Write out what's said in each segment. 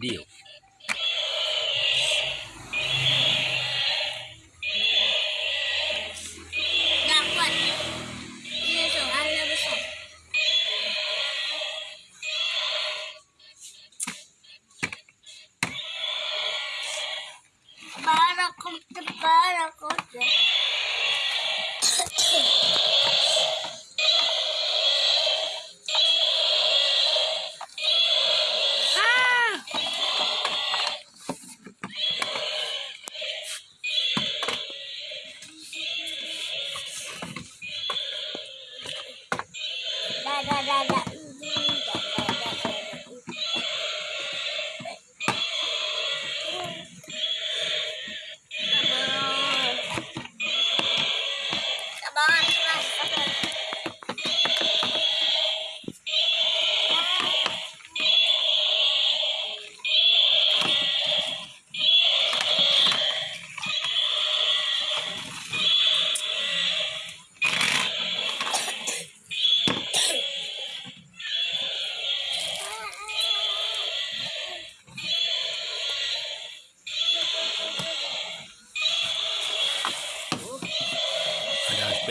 Deus. Para contra, para te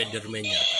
Spider-Man-nya